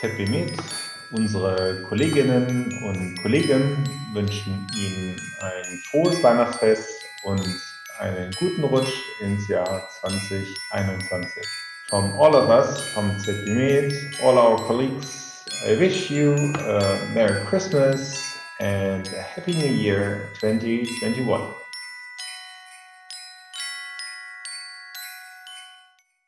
ZBMed. Unsere Kolleginnen und Kollegen wünschen Ihnen ein frohes Weihnachtsfest und einen guten Rutsch ins Jahr 2021. From all of us, from ZBMed, all our colleagues, I wish you a Merry Christmas and a Happy New Year 2021.